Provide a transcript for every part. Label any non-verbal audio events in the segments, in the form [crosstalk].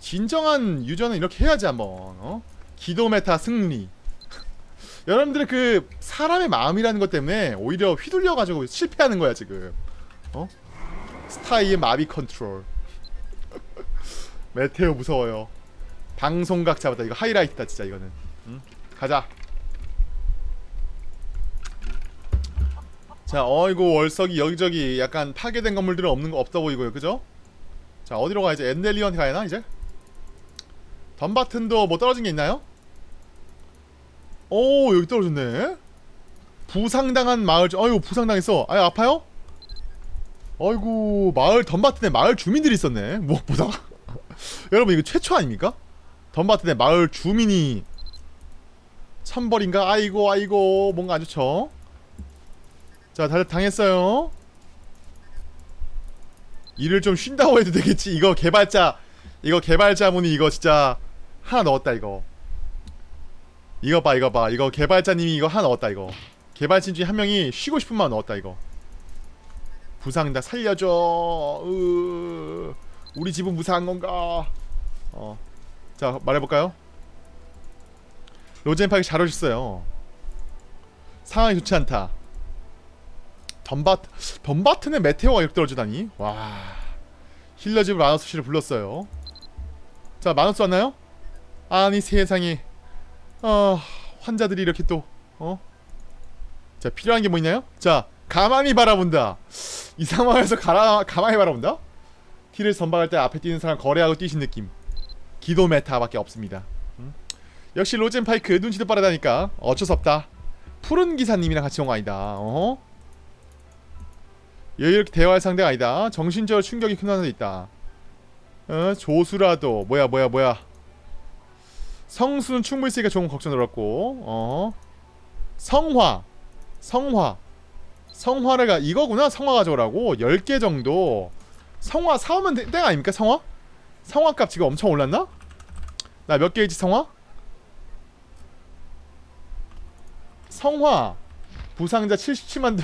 진정한 유저는 이렇게 해야지 한번 어? 기도 메타 승리 [laughs] 여러분들의 그 사람의 마음이라는 것 때문에 오히려 휘둘려가지고 실패하는 거야 지금 어? 스타이의 마비 컨트롤 [laughs] 메테오 무서워요 방송각 잡았다 이거 하이라이트다 진짜 이거는 응? 가자 자 어이구 월석이 여기저기 약간 파괴된 건물들은 없는 거 없다 보이고요 그죠? 자 어디로 가야지 엔델리언 가야나 이제? 덤바튼도 뭐 떨어진 게 있나요? 오 여기 떨어졌네 부상당한 마을 아유 부상당했어 아유 아파요? 아이고 마을 덤바튼에 마을 주민들이 있었네 [laughs] 무엇보다 [laughs] 여러분 이거 최초 아닙니까? 덤바튼에 마을 주민이 천벌인가? 아이고 아이고 뭔가 안 좋죠 자 다들 당했어요 일을 좀 쉰다고 해도 되겠지 이거 개발자 이거 개발자분이 이거 진짜 하나 넣었다 이거. 이거 봐 이거 봐. 이거 개발자님이 이거 하나 넣었다 이거. 개발진 중에 한 명이 쉬고 싶은 마음 넣었다 이거. 부상 다 살려줘. 으... 우리 집은 무사한 건가? 어 자 말해볼까요? 로젠파이 잘 오셨어요. 상황이 좋지 않다. 덤바트 덤바트는 메테오가 이렇게 떨어지다니? 와. 힐러집을 마너스 씨를 불렀어요. 자 마너스 왔나요? 아니 세상에 어 환자들이 이렇게 또 어? 자 필요한 게 뭐 있나요? 자 가만히 바라본다 이 상황에서 가라, 가만히 바라본다? 티를 선박할 때 앞에 뛰는 사람 거래하고 뛰신 느낌 기도 메타밖에 없습니다 음? 역시 로젠파이크 눈치도 빠르다니까 어쩔 수 없다 푸른 기사님이랑 같이 온 거 아니다 어? 여유롭게 대화할 상대가 아니다 정신적으로 충격이 큰 하나도 있다 어? 조수라도 뭐야 뭐야 뭐야 성수는 충분히 있으니까 조금 걱정 들었고 어. 성화 성화 성화를 가 이거구나 성화 가져오라고. 10개 정도. 성화 사오면 되, 땡 아닙니까 성화? 성화값 지금 엄청 올랐나? 나 몇 개이지 성화? 성화 부상자 77만 도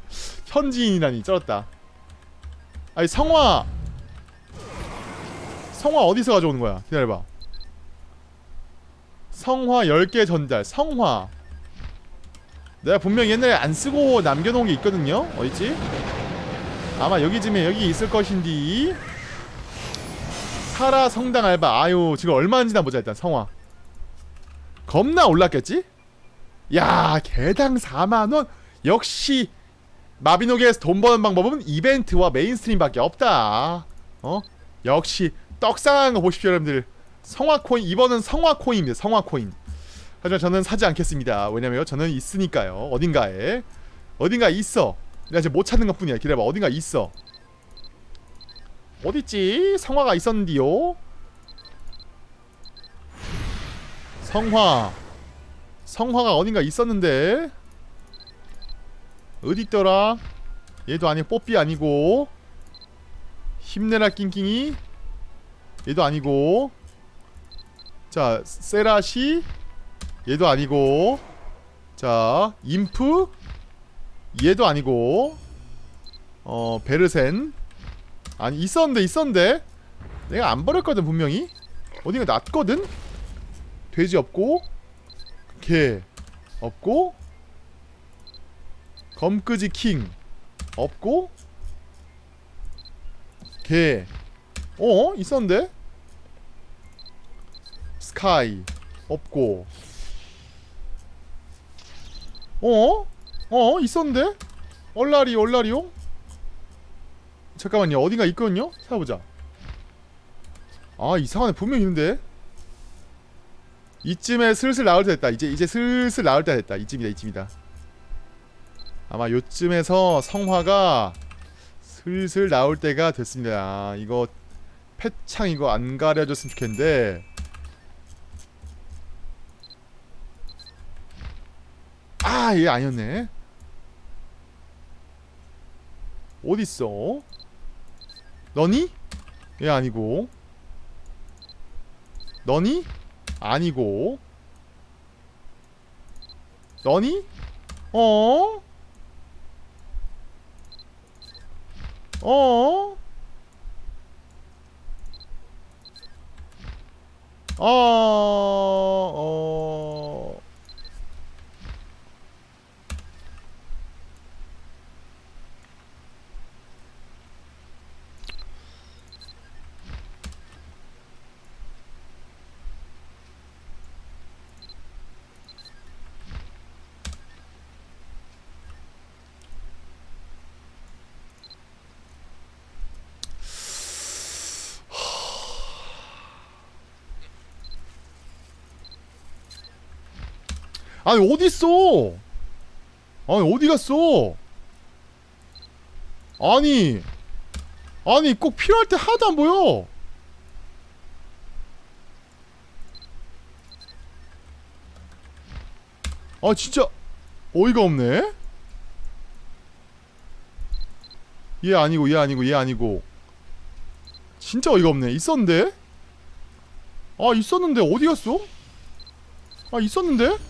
[laughs] 현지인이라니 쩔었다. 아니 성화. 성화 어디서 가져오는 거야? 기다려봐 성화 10개 전달 성화. 내가 분명 옛날에 안 쓰고 남겨놓은 게 있거든요? 어딨지? 아마 여기쯤에 여기 있을 것인디. 사라 성당 알바. 아유 지금 얼마인지나 보자 일단 성화. 겁나 올랐겠지? 야 개당 4만원? 역시 마비노기에서 돈 버는 방법은 이벤트와 mainstream밖에 없다. 어? 역시 떡상한 거 보십시오 여러분들 성화코인 이번은 성화코인입니다 성화코인. 하지만 저는 사지 않겠습니다. 왜냐면 저는 있으니까요. 어딘가에. 어딘가에 있어. 내가 지금 못 찾는 것 뿐이야. 기다려봐. 어딘가 있어. 어딨지? 성화가 있었는디요? 성화. 성화가 어딘가 있었는데. 어딨더라? 얘도 아니고 뽀삐 아니고. 힘내라 낑낑이. 얘도 아니고 자 세라시 얘도 아니고 자 인프 얘도 아니고 어 베르센 아니 있었는데 있었는데 내가 안 버렸거든 분명히 어딘가 놨거든 돼지 없고 개 없고 검끄지 킹 없고 개 어? 있었는데? 스카이 없고 어? 어? 있었는데? 얼라리 얼라리용? 잠깐만요 어딘가 있거든요? 찾아보자 아 이상하네 분명히 있는데 이쯤에 슬슬 나올 때 됐다 이제 이제 슬슬 나올 때 됐다 이쯤이다 이쯤이다 아마 요쯤에서 성화가 슬슬 나올 때가 됐습니다 이거 패창 이거 안 가려졌으면 좋겠는데 아, 얘 아니었네. 어딨어? 너니? 얘 아니고. 너니? 아니고. 너니? 어? 어? 어... 어... 아니 어디 있어? 아니 어디 갔어? 아니 아니 꼭 필요할 때 하나도 안 보여. 아 진짜 어이가 없네. 얘 아니고 얘 아니고 얘 아니고 진짜 어이가 없네. 있었는데? 아 있었는데 어디 갔어? 아 있었는데?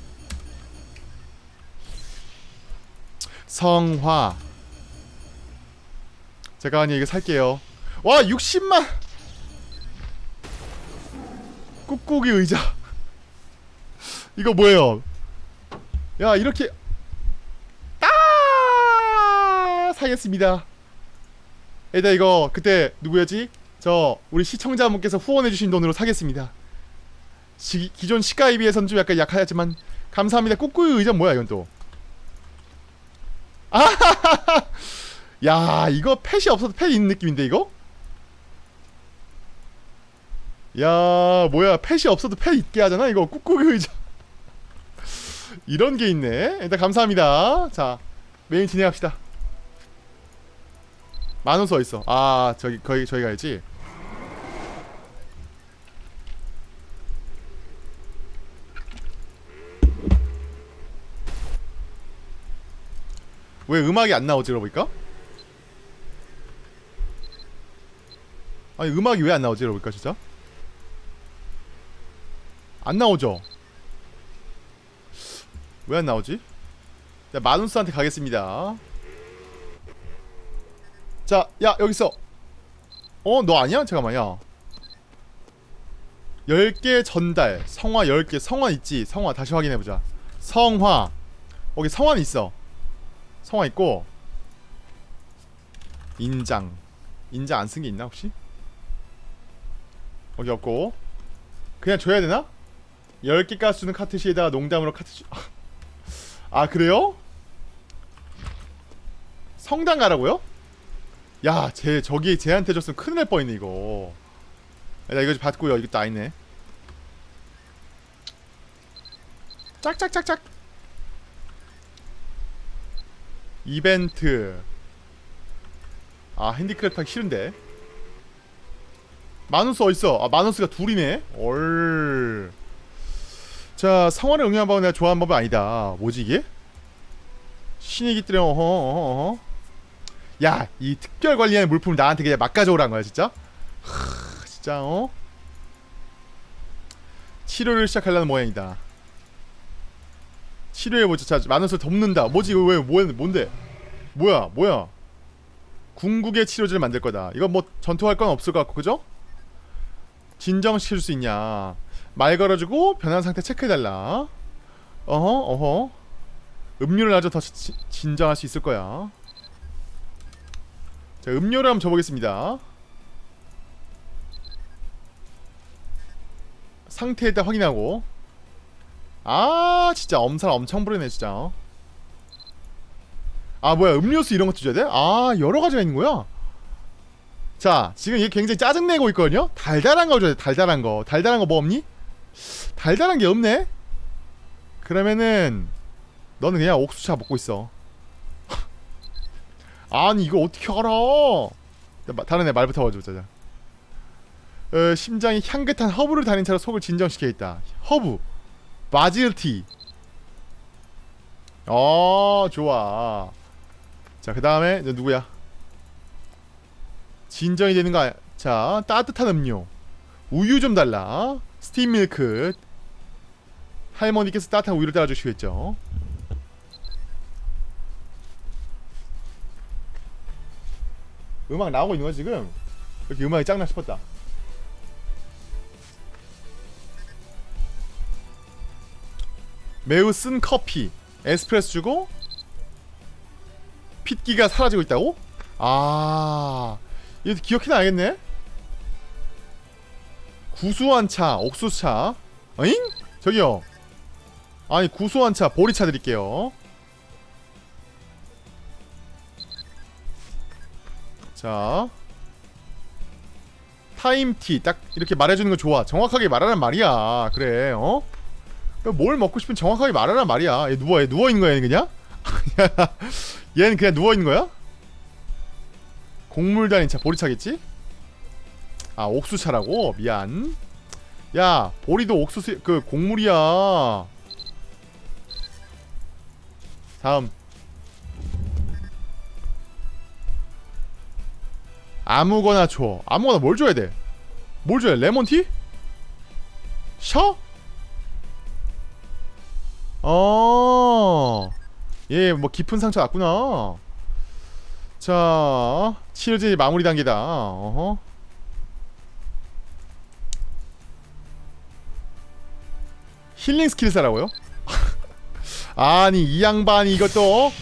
성화. 제가 아니 이거 살게요. 와 60만! 꾹꾹이 의자. 이거 뭐예요? 야 이렇게. 아! 사겠습니다. 일단 이거 그때 누구였지? 저 우리 시청자분께서 후원해주신 돈으로 사겠습니다. 시, 기존 시가에 비해서는 좀 약간 약하지만 감사합니다. 꾹꾹이 의자 뭐야 이건 또 [laughs] 야 이거 펫이 없어도 펫 있는 느낌인데 이거? 야 뭐야 펫이 없어도 펫 있게 하잖아? 이거 꾹꾹이 의자. [laughs] 이런 게 있네. 일단 감사합니다. 자 메인 진행합시다. 만원 써 있어. 아 저기 거기 저기 가야지 왜 음악이 안 나오지 그러보니까? 아니 음악이 왜 안 나오지 그러보니까 진짜? 안 나오죠? 왜 안 나오지? 자 마누스한테 가겠습니다 자 야 여기 있어 어? 너 아니야? 잠깐만 야 10개 전달 성화 10개 성화 있지? 성화 다시 확인해보자 성화 거기 성화는 있어 성화 있고 인장 인장 안 쓴 게 있나 혹시? 거기 없고 그냥 줘야 되나? 10개 가스는 카트시에다가 농담으로 카트시 [laughs] 아 그래요? 성당 가라고요? 야, 쟤 저기 쟤한테 줬으면 큰일 날 뻔했네 이거. 나 이거 좀 받고요. 이거 다 있네. 짝짝짝짝. 이벤트. 아 handicraft 하기 싫은데. 마누스 어딨어? 아 마누스가 둘이네. 얼. 자 성화를 응용한 법은 내가 좋아하는 법은 아니다. 뭐지 이게? 신이기 때문에 어허 어허 어허. 야, 이 특별 관리하는 물품을 나한테 그냥 막 가져오란 거야, 진짜? 하, 진짜, 어? 치료를 시작하려는 모양이다. 치료해보자. 자, 마누스를 덮는다. 뭐지, 이거 왜, 뭐, 뭔데? 뭐야, 뭐야? 궁극의 치료제를 만들 거다. 이거 뭐, 전투할 건 없을 것 같고, 그죠? 진정시킬 수 있냐. 말 걸어주고, 변한 상태 체크해달라. 어허, 어허. 음료를 아주 더 지, 진정할 수 있을 거야. 자 음료를 한번 줘보겠습니다 상태 일단 확인하고 아 진짜 엄살 엄청 부리네 진짜 아 뭐야 음료수 이런 것도 줘야 돼? 아 여러 가지가 있는 거야? 자 지금 얘 굉장히 짜증내고 있거든요? 달달한 거 줘야 돼 달달한 거 달달한 거 뭐 없니? 달달한 게 없네? 그러면은 너는 그냥 옥수차 먹고 있어 [laughs] 아니 이거 어떻게 알아 다른 애 말부터 와줘보자 어, 심장이 향긋한 허브를 달인 차로 속을 진정시켜 있다 허브 바질티 어 좋아 자, 그 다음에 이제 누구야? 진정이 되는 거야. 자, 따뜻한 음료. 우유 좀 달라. 스팀 밀크. 할머니께서 따뜻한 우유를 따라주시겠죠. 음악 나오고 있는 거야 지금? 이렇게 음악이 짱나 싶었다. 매우 쓴 커피 에스프레소 주고 핏기가 사라지고 있다고? 아 이거 기억해놔야겠네. 구수한 차 옥수차. 어잉? 저기요. 아니 구수한 차 보리차 드릴게요. 자. 타임티 딱 이렇게 말해주는 거 좋아. 정확하게 말하란 말이야. 그래 어? 뭘 먹고 싶은 정확하게 말하란 말이야. 얘 누워 얘 누워있는 거야 그냥? [laughs] 얘는 그냥 누워있는 거야? 곡물 달인 차 보리차겠지? 아 옥수차라고? 미안 야 보리도 옥수수 그 곡물이야 다음 아무거나 줘 아무거나 뭘 줘야 돼? 뭘 줘야 돼? 레몬티? 셔? 어. 예, 뭐 깊은 상처 났구나. 자, 치료제 마무리 단계다. 어허. 힐링 스킬 사라고요? [laughs] 아니 이 양반이 이것도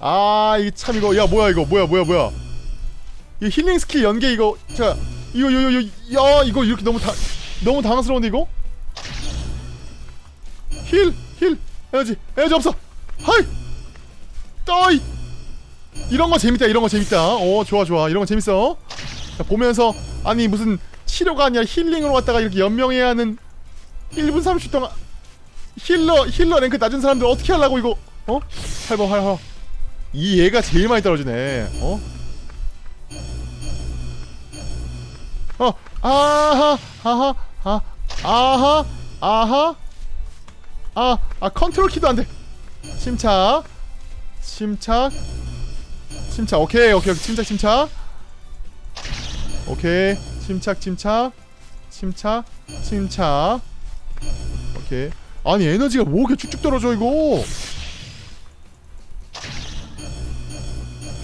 아 이 참 이거 야 뭐야 이거 뭐야 뭐야 뭐야 이 힐링 스킬 연계 이거 자 이거 이거 이거 야 이거 이렇게 너무 다 너무 당황스러운데 이거 heal heal 에너지 에너지 없어 하이 떠이 이런 거 재밌다 이런 거 재밌다 어 좋아 좋아 이런 거 재밌어 자, 보면서 아니 무슨 치료가 아니라 힐링으로 왔다가 이렇게 연명해야 하는 1분 30초 동안 힐러 힐러 랭크 낮은 사람들 어떻게 하려고 이거 어? 할버 할버 이 얘가 제일 많이 떨어지네 어? 어 아하 아하 아 아하 아하 아, 아 컨트롤 키도 안 돼. 침착. 침착. 침착. 오케이. 오케이. 오케이. 침착 침착. 오케이. 침착 침착. 침착. 침착. 오케이. 아니 에너지가 뭐 이렇게 쭉쭉 떨어져 이거.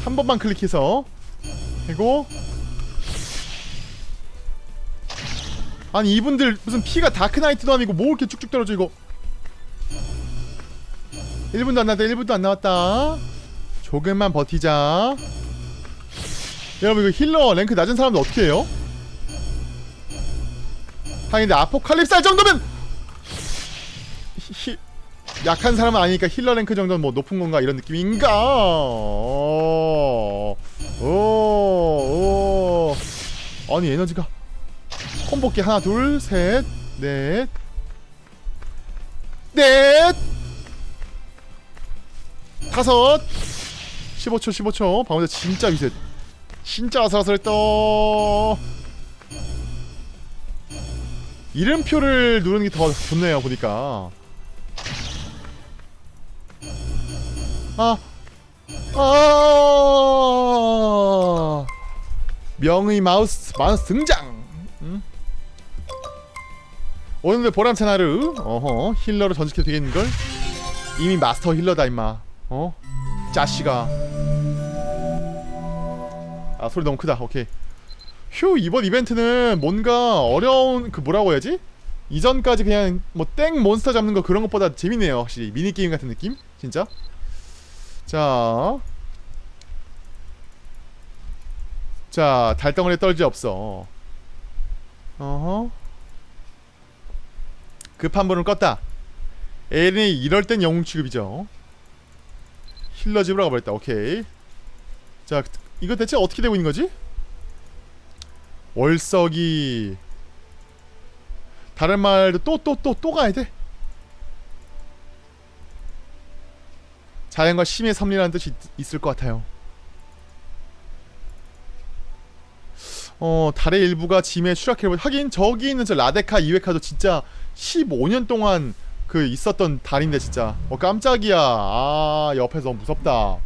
한 번만 클릭해서 그리고 아니 이분들 무슨 피가 다크나이트도 아니고 뭐 이렇게 쭉쭉 떨어져 이거 1분도 안 나왔다 1분도 안 나왔다. 조금만 버티자. 여러분 이거 힐러 랭크 낮은 사람들 어떻게 해요? 하긴 근데 아포칼립스 할 정도면 히, 약한 사람은 아니니까 힐러 랭크 정도는 뭐 높은 건가 이런 느낌인가? 오, 오, 오. 아니 에너지가. 콤보기 하나 둘셋넷 넷 다섯 15초 15초 방금 전 진짜 위세 진짜 아슬아슬했다 이름표를 누르는 게 더 좋네요 보니까 아 아, 명의 마우스 마우스 등장. 음? 오늘의 보람찬 하루. 어허 힐러로 전직해도 되겠는 걸? 이미 마스터 힐러다 임마. 어? 짜씨가. 아 소리 너무 크다. 오케이. 휴 이번 이벤트는 뭔가 어려운 그 뭐라고 해야지? 이전까지 그냥 뭐 땡 몬스터 잡는 거 그런 것보다 재밌네요 확실히 미니게임 같은 느낌? 진짜? 자. 자, 달덩어리 떨지 없어. 어허. 급한 불은 껐다. 에린이 이럴 땐 영웅 취급이죠. 힐러 집으로 가버렸다. 오케이. 자, 이거 대체 어떻게 되고 있는 거지? 월석이 다른 말도 또 또 또 또 가야 돼. 자연과 심의 섭리라는 뜻이 있, 을것 같아요. 어 달의 일부가 짐에 추락해버 하긴 저기 있는 저 라데카 이웨카도 진짜 15년 동안 그 있었던 달인데 진짜. 어 깜짝이야. 아 옆에서 무섭다.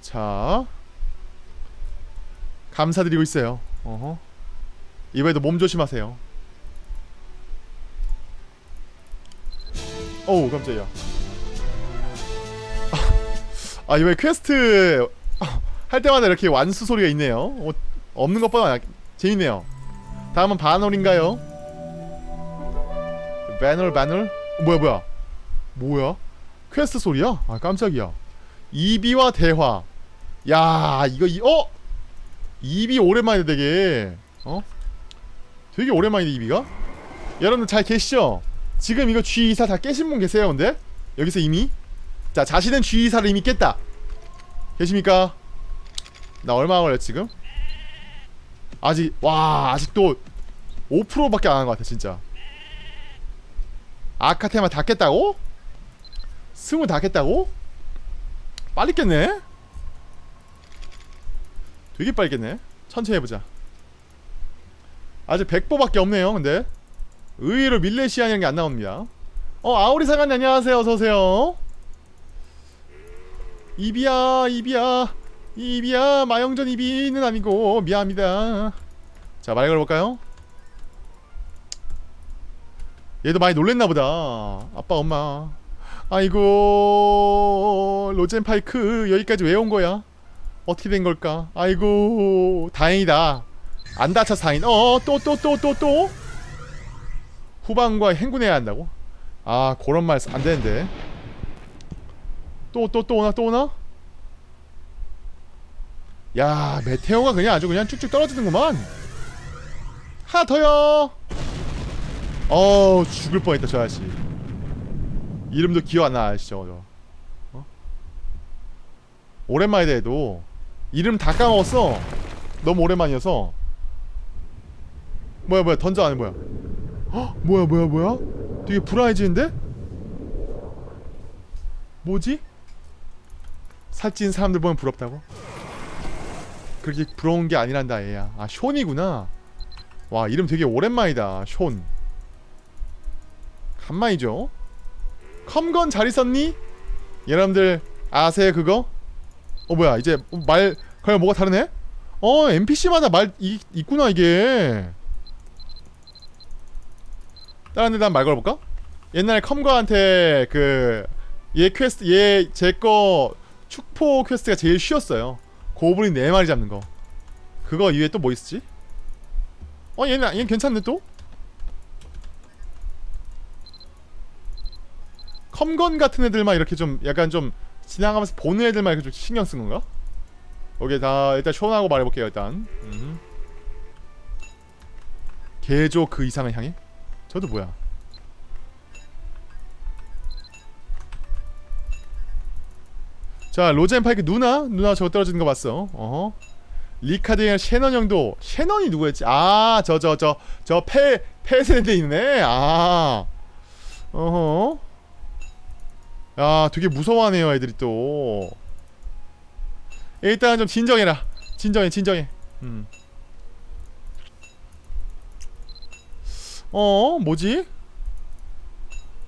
자. 감사드리고 있어요. 어허. 이번에도 몸 조심하세요. 어우 깜짝이야. 아 이번에 퀘스트 할 때마다 이렇게 완수 소리가 있네요. 어, 없는 것보다 재밌네요 다음은 반호르인가요? 반호르 반호르? 어, 뭐야 뭐야 뭐야? 퀘스트 소리야? 아 깜짝이야 이비와 대화 야 이거 이 어? 이비 오랜만이다 되게 어? 되게 오랜만이다 이비가 여러분들 잘 계시죠? 지금 이거 G24 다 깨신 분 계세요 근데? 여기서 이미? 자 자신은 G24를 이미 깼다 계십니까? 나 얼마 걸렸 지금? 아직 와 아직도 5%밖에 안 한 것 같아 진짜. 아카테마 다 깼다고? 스무 다 깼다고? 빨리 깼네? 되게 빨리 깼네. 천천히 해보자. 아직 100보밖에 없네요 근데. 의외로 밀레시아라는 게 안 나옵니다. 어 아오리 사관님 안녕하세요. 어서오세요. 이비야 이비야 이비야 마영전 이비는 아니고 미안합니다 자 말 걸어볼까요? 얘도 많이 놀랬나보다 아빠 엄마 아이고 로젠파이크 여기까지 왜 온 거야? 어떻게 된 걸까? 아이고 다행이다 안 다쳐 사인 어또 또 또 또또 후방과 행군해야 한다고? 아 그런 말 안 되는데 또 또 또 오나 또 오나? 야 메테오가 그냥 아주 그냥 쭉쭉 떨어지는구만. 하나 더요. 어우 죽을 뻔했다 저 아저씨. 이름도 기억 안 나 아시죠 저 어? 오랜만이다 해도. 이름 다 까먹었어. 너무 오랜만이어서. 뭐야 뭐야 던져 안에 뭐야. 헉 뭐야 뭐야 뭐야? 되게 불안해지는데? 뭐지? 살찐 사람들 보면 부럽다고? 그렇게 부러운 게 아니란다 얘야 아 숀이구나 와 이름 되게 오랜만이다 숀 간만이죠 컴건 잘 있었니? 여러분들 아세요 그거? 어 뭐야 이제 말 그냥 뭐가 다르네? 어 NPC마다 말 이, 있구나 이게 다른 데다 말 걸어볼까? 옛날에 컴건한테 그 얘 퀘스트 얘 제 거 축포 퀘스트가 제일 쉬웠어요 고블린 4마리 잡는 거 그거 이외에 또 뭐 있었지? 어 얘는 얘는 괜찮네 또? 컴건 같은 애들만 이렇게 좀 약간 좀 지나가면서 보는 애들만 이렇게 좀 신경 쓴 건가? 오케이 다 일단 쇼하고 말해볼게요 일단 음흠. 개조 그 이상을 향해? 저도 뭐야 자 로젠 파이크 누나? 누나 저거 떨어지는 거 봤어 어허 리카드랑 셰넌 형도 셰넌이 누구였지? 아 저 저 저 저패 패세대 있네 아 어허 야 되게 무서워하네요 애들이 또 일단 좀 진정해라 진정해 진정해 음. 어 뭐지?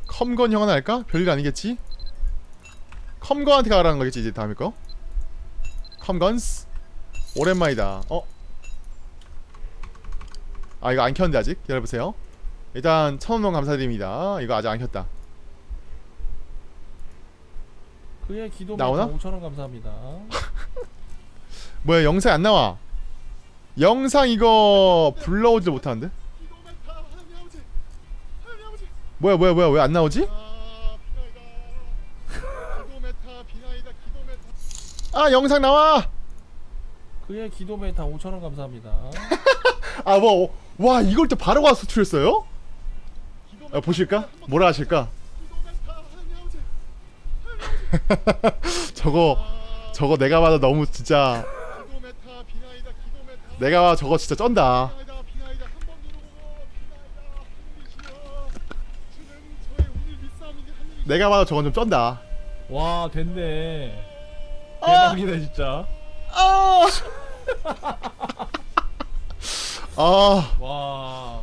컴건 형 하나 할까? 별일 아니겠지? 컴건한테 가라는 거겠지 이제 다음에 거? 컴건스? 오랜만이다. 어? 아 이거 안 켰는데 아직? 기다려보세요. 일단 천원동 감사드립니다. 이거 아직 안 켰다. 그의 기도 나오나? 5천원 감사합니다. [laughs] 뭐야 영상 안 나와? 영상 이거 불러오지도 못하는데? 뭐야 뭐야 뭐야 왜 안 나오지? 아 영상 나와 그의 기도 메타 5천원 감사합니다. [laughs] 아 뭐 와 이걸 또 바로 가서 수출했어요? 아, 보실까? 뭐라 하실까? [laughs] 저거 저거 내가 봐도 너무 진짜 내가 봐도 저거 진짜 쩐다 내가 봐도 저건 좀 쩐다 와 됐네. 아! 대박이다 진짜. 아, 아 와.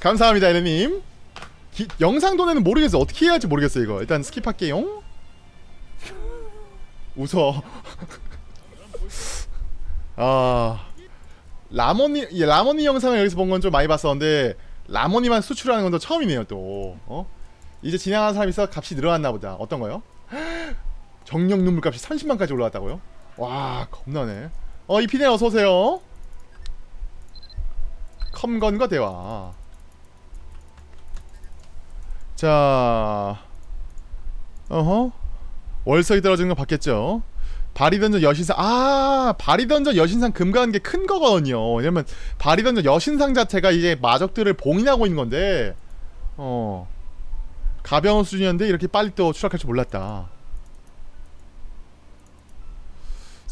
감사합니다 에레님 기, 영상 돈에는 모르겠어 어떻게 해야 할지 모르겠어 이거 일단 스킵할게요 웃어 아 라모니 예, 라모니 영상을 여기서 본 건 좀 많이 봤었는데 라모니만 수출하는 건 또 처음이네요 또 어? 이제 진행하는 사람이 있어 값이 늘어났나 보다 어떤 거요? 정력 눈물 값이 30만까지 올라왔다고요? 와 겁나네. 어 이피네 어서오세요. 컴건과 대화. 자 어허. 월석이 떨어지는 거 봤겠죠? 바리던전 여신상 아 바리던전 여신상 금가는 게 큰 거거든요. 왜냐면 바리던전 여신상 자체가 이제 마적들을 봉인하고 있는 건데 어 가벼운 수준이었는데 이렇게 빨리 또 추락할 줄 몰랐다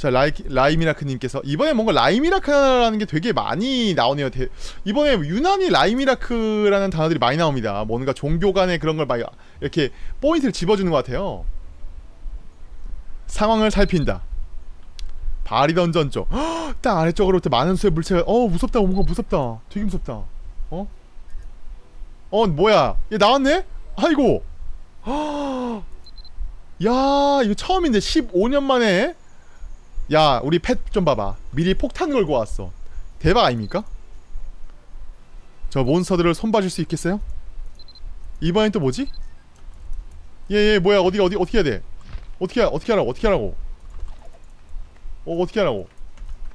자 라이, 라이미라크님께서 이번에 뭔가 라이미라크라는 게 되게 많이 나오네요. 대- 이번에 유난히 라이미라크라는 단어들이 많이 나옵니다. 뭔가 종교 간의 그런 걸막 이렇게 포인트를 집어주는 것 같아요. 상황을 살핀다. 바리 던전 쪽. 헉, 딱 아래쪽으로 또 많은 수의 물체가 어 무섭다. 뭔가 무섭다. 되게 무섭다. 어? 어 뭐야? 얘 나왔네? 아이고. 헉, 야 이거 처음인데 15년 만에 야 우리 펫 좀 봐봐 미리 폭탄 걸고 왔어 대박 아닙니까? 저 몬스터들을 손봐줄 수 있겠어요? 이번엔 또 뭐지? 얘얘 뭐야 어디 어디 어떻게 해야 돼? 어떻게 하- 어떻게 하라고 어떻게 하라고? 어 어떻게 하라고?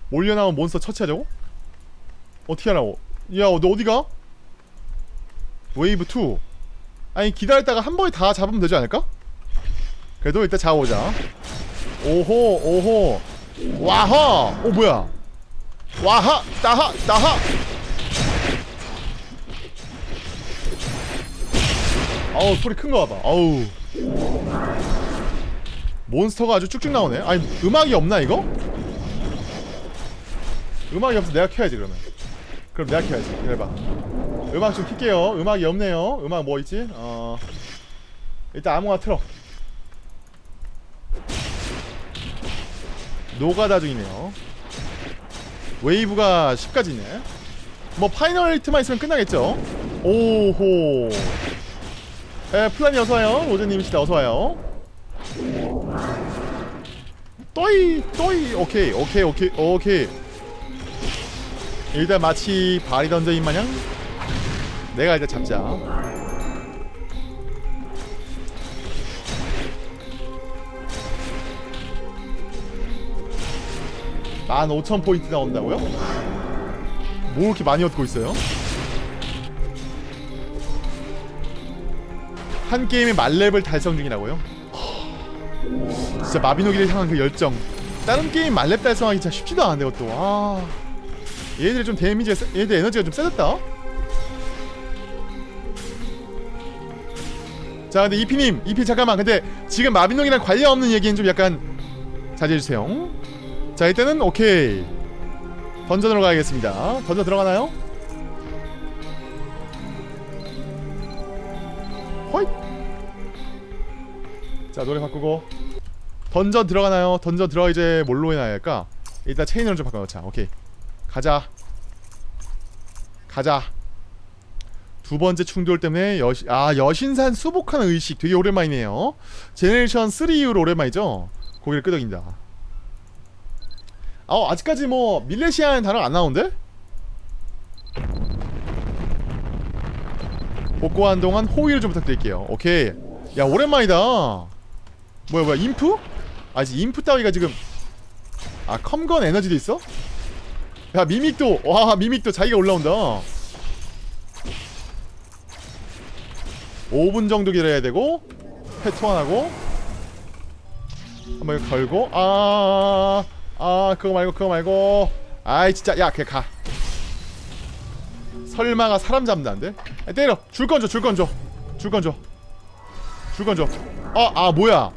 몰려나온 몬스터 처치하자고? 어떻게 하라고? 야 너 어디가? 웨이브 2 아니 기다렸다가 한 번에 다 잡으면 되지 않을까? 그래도 일단 잡아보자 오호 오호 와하 오 뭐야? 와하 따하 따하 아우 소리 큰 거 봐봐 아우. 몬스터가 아주 쭉쭉 나오네? 아니 음악이 없나 이거? 음악이 없어 내가 켜야지 그러면. 그럼 내가 켜야지. 기다려봐. 음악 좀 킬게요. 음악이 없네요. 음악 뭐 있지? 어 일단 아무거나 틀어 노가다 중이네요. 웨이브가 10까지네. 뭐 final hit만 있으면 끝나겠죠? 오호. 에 플란이 어서와요. 로제님이시다 어서와요. 또이 또이. 오케이 오케이 오케이 오케이. 일단 마치 바리 던전인 마냥 내가 일단 잡자 15,000포인트 나온다고요? 뭐 이렇게 많이 얻고 있어요? 한 게임의 만렙을 달성 중이라고요? 진짜 마비노기를 향한 그 열정. 다른 게임 만렙 달성하기 진짜 쉽지도 않은데 그것도. 아. 얘들 좀 데미지가 세, 얘들 에너지가 좀 세졌다? 자 근데 이피님 이피 잠깐만. 근데 지금 마비노기랑 관련 없는 얘기는 좀 약간 자제해주세요 자 이때는 오케이. 던전으로 가야겠습니다. 던전 들어가나요? 호잇! 자 노래 바꾸고. 던전 들어가나요? 던전 들어가 이제 뭘로 해놔야 할까? 일단 체인으로 좀 바꿔놓자. 오케이. 가자. 가자. 두 번째 충돌 때문에 여신 아 여신산 수복하는 의식 되게 오랜만이네요. 제네레이션 3 이후로 오랜만이죠? 고개를 끄덕인다 아 아직까지 뭐 밀레시아는 단어 안 나오는데? 복구하는 동안 호의를 좀 부탁드릴게요 오케이 야 오랜만이다 뭐야 뭐야 인프? 아 이제 인프 따위가 지금 아 컴건 에너지도 있어? 야 미믹도 와 미믹도 자기가 올라온다 5분 정도 기다려야 되고 회 소환하고 한번 걸고 아, 아 그거 말고 그거 말고. 아이 진짜. 야 그냥 가. 설마가 사람 잡는다는데? 아, 때려. 줄 건 줘 줄 건 줘 줄 건 줘 줄 건줘 어, 아 뭐야?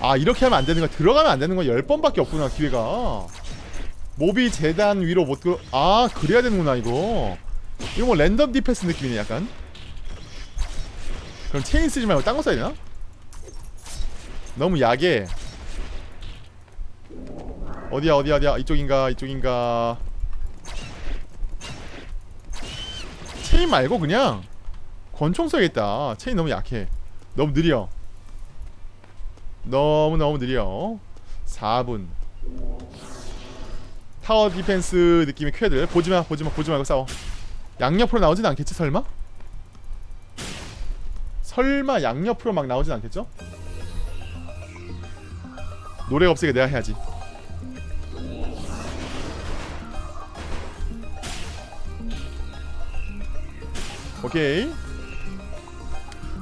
아 이렇게 하면 안 되는 거야. 들어가면 안 되는 거 10번밖에 없구나 기회가. 몹이 제단 위로 못 들어 아 그래야 되는구나 이거. 이거 뭐 random defense 느낌이네 약간. 그럼 체인 쓰지 말고 딴 거 써야 되나? 너무 약해 어디야 어디야 어디야? 이쪽인가 이쪽인가? 체인 말고 그냥 권총 써야겠다. 체인 너무 약해. 너무 느려. 너무너무 느려. 4분. tower defense 느낌의 퀘들. 보지마 보지마 보지 말고 싸워. 양옆으로 나오진 않겠지 설마? 설마 양옆으로 막 나오진 않겠죠? 노래가 없으니까 내가 해야지 오케이.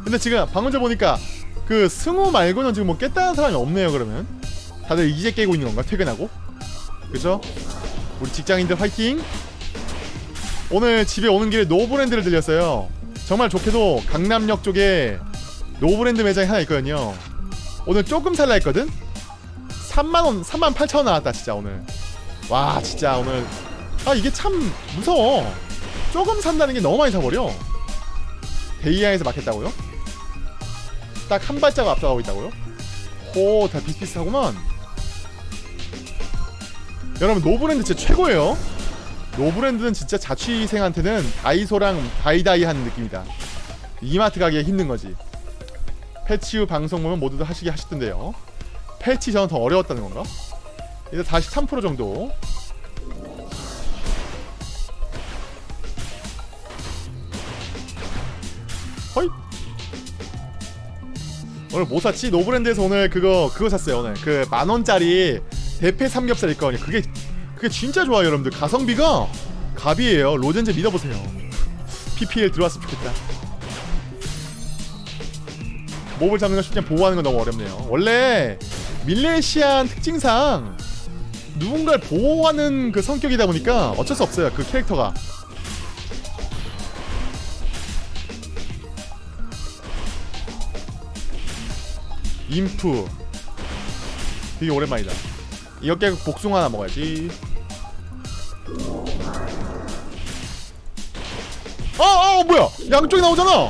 근데 지금 방금 전 보니까 그 승우 말고는 지금 뭐 깼다는 사람이 없네요 그러면. 다들 이제 깨고 있는 건가 퇴근하고? 그죠? 우리 직장인들 화이팅! 오늘 집에 오는 길에 노브랜드를 들렸어요. 정말 좋게도 강남역 쪽에 노브랜드 매장이 하나 있거든요. 오늘 조금 살라 했거든? 3만원 3만 8천원 나왔다 진짜 오늘. 와 진짜 오늘. 아 이게 참 무서워. 조금 산다는 게 너무 많이 사버려 데이아에서 막혔다고요? 딱 한 발자국 앞서가고 있다고요? 오, 다 비슷비슷하구만. 여러분 노브랜드 진짜 최고예요. 노브랜드는 진짜 자취생한테는 다이소랑 다이다이한 느낌이다. 이마트 가기가 힘든 거지. 패치 후 방송 보면 모두들 하시게 하시던데요. 패치 전은 더 어려웠다는 건가? 이제 다시 3% 정도. 오늘 뭐 샀지? 노브랜드에서 오늘 그거 그거 샀어요 오늘. 그 만원짜리 대패 삼겹살 있거든요. 그게 그게 진짜 좋아요 여러분들. 가성비가 갑이에요. 로젠제 믿어보세요. PPL 들어왔으면 좋겠다. mob을 잡는 건 쉽지 않 보호하는 건 너무 어렵네요. 원래 밀레시안 특징상 누군가를 보호하는 그 성격이다 보니까 어쩔 수 없어요 그 캐릭터가 인프. 되게 오랜만이다. 이거 깨고 복숭아 하나 먹어야지. 아, 아 뭐야? 양쪽이 나오잖아!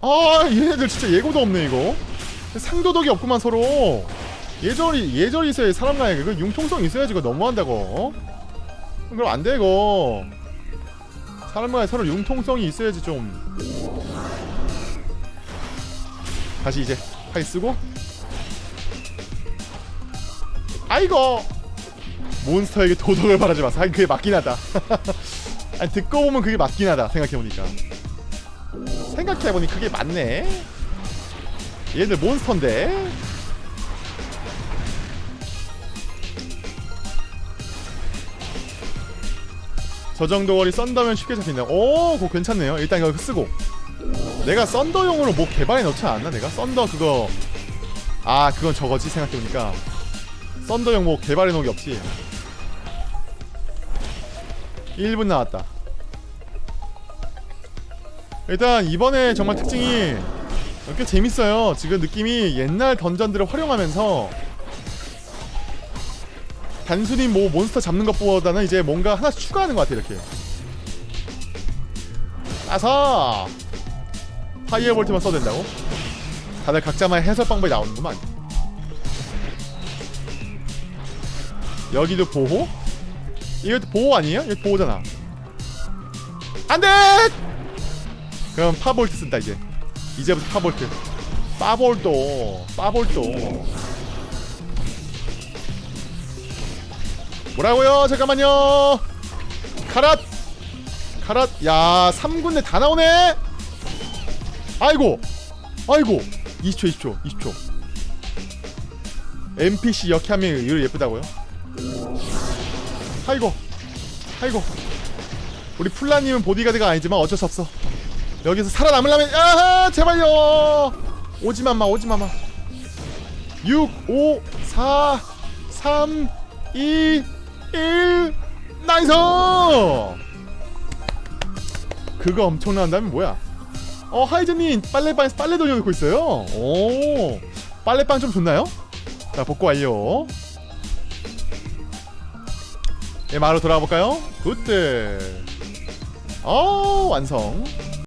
아 얘네들 진짜 예고도 없네 이거. 상도덕이 없구만 서로. 예절이 예절이 있어야 사람 간에 그 융통성 있어야지 그거 너무한다고. 어? 그럼 안돼 이거. 사람 간에 서로 융통성이 있어야지 좀. 다시 이제 팔 쓰고 아이고. 몬스터에게 도덕을 바라지 마서 하긴 그게 맞긴 하다. [laughs] 아니 듣고 보면 그게 맞긴 하다 생각해보니까. 생각해보니 그게 맞네. 얘들 몬스터인데. 저 정도 거리 썬더면 쉽게 잡힌다. 오 그거 괜찮네요. 일단 이거 쓰고. 내가 썬더용으로 뭐 개발해 놓지 않았나 내가? 썬더 그거. 아 그건 저거지 생각해보니까 썬더용 뭐 개발해 놓은 게 없지 1분 나왔다. 일단 이번에 정말 특징이 꽤 재밌어요. 지금 느낌이 옛날 던전들을 활용하면서 단순히 뭐 몬스터 잡는 것보다는 이제 뭔가 하나씩 추가하는 것 같아 이렇게. 따서 Firebolt만 써도 된다고? 다들 각자만의 해설 방법이 나오는구만 여기도 보호? 이것도 보호 아니에요? 이거 보호잖아 안돼! 그럼 파볼트 쓴다 이제 이제부터 파볼트 파볼도 파볼도 뭐라고요? 잠깐만요 카랏 카랏 야 3군데 다 나오네 아이고 아이고 20초 20초 20초 NPC 역함이 이거 예쁘다고요? 아이고 아이고. 우리 플라님은 보디가드가 아니지만 어쩔 수 없어. 여기서 살아남으려면 아하 제발요. 오지만 마 오지만 마. 6 5 4 3 2 1 nice! 그거 엄청난다면 뭐야? 어 하이즈님 빨래방에서 빨래 돌려놓고 있어요. 오 빨래방 좀 좋나요? 자 복구 완료 예 마로 돌아볼까요? good 어 완성